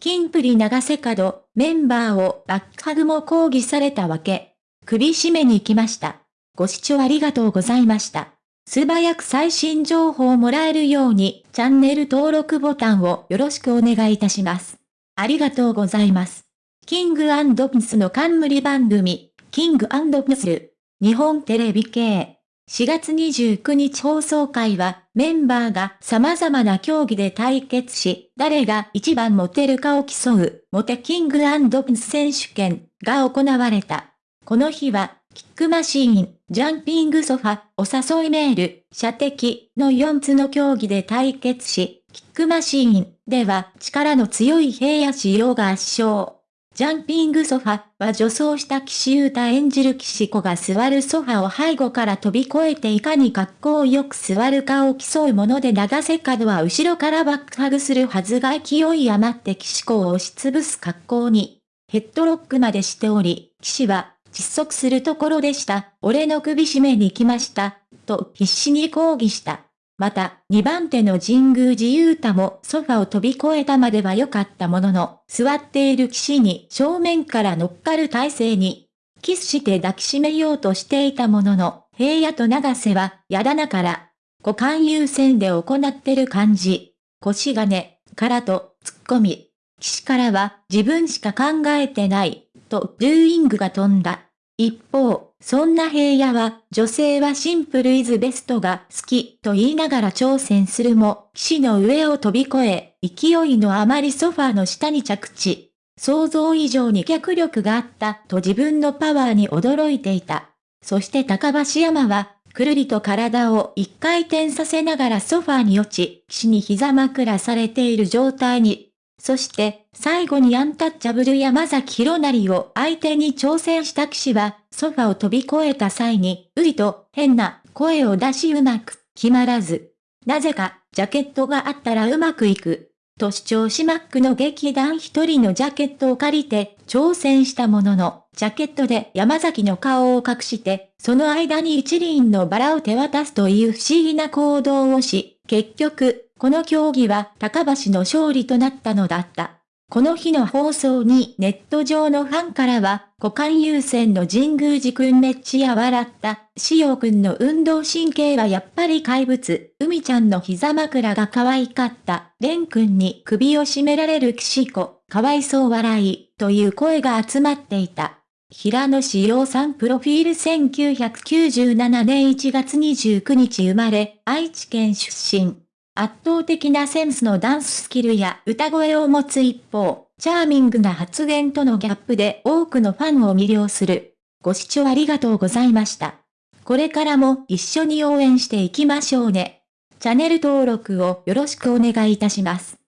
キンプリ長瀬角、メンバーをバックハグも抗議されたわけ。首絞めに来ました。ご視聴ありがとうございました。素早く最新情報をもらえるように、チャンネル登録ボタンをよろしくお願いいたします。ありがとうございます。キングピスの冠番組、キングピスル、日本テレビ系。4月29日放送会は、メンバーが様々な競技で対決し、誰が一番モテるかを競う、モテキングピス選手権が行われた。この日は、キックマシーン、ジャンピングソファ、お誘いメール、射的の4つの競技で対決し、キックマシーンでは力の強い平野仕様が圧勝。ジャンピングソファは女装した岸優太演じる岸子が座るソファを背後から飛び越えていかに格好よく座るかを競うもので長瀬角は後ろからバックハグするはずが勢い余って岸子を押しつぶす格好に、ヘッドロックまでしており、岸は窒息するところでした。俺の首絞めに来ました。と必死に抗議した。また、2番手の神宮寺勇太もソファを飛び越えたまでは良かったものの、座っている騎士に正面から乗っかる体勢に、キスして抱きしめようとしていたものの、平野と長瀬は、やだなから、股間優先で行ってる感じ。腰がね、からと、突っ込み。騎士からは、自分しか考えてない、と、ルーイングが飛んだ。一方、そんな平野は、女性はシンプルイズベストが好きと言いながら挑戦するも、騎士の上を飛び越え、勢いのあまりソファーの下に着地。想像以上に脚力があったと自分のパワーに驚いていた。そして高橋山は、くるりと体を一回転させながらソファーに落ち、騎士に膝枕されている状態にそして、最後にアンタッチャブル山崎弘成を相手に挑戦した騎士は、ソファを飛び越えた際に、ういと変な声を出しうまく決まらず。なぜか、ジャケットがあったらうまくいく。と主張しマックの劇団一人のジャケットを借りて挑戦したものの、ジャケットで山崎の顔を隠して、その間に一輪のバラを手渡すという不思議な行動をし、結局、この競技は高橋の勝利となったのだった。この日の放送にネット上のファンからは、股間優先の神宮寺くんめっちゃ笑った。しおくんの運動神経はやっぱり怪物。海ちゃんの膝枕が可愛かった。レンくんに首を絞められる岸子。かわいそう笑い。という声が集まっていた。平野志陽さんプロフィール1997年1月29日生まれ、愛知県出身。圧倒的なセンスのダンススキルや歌声を持つ一方、チャーミングな発言とのギャップで多くのファンを魅了する。ご視聴ありがとうございました。これからも一緒に応援していきましょうね。チャンネル登録をよろしくお願いいたします。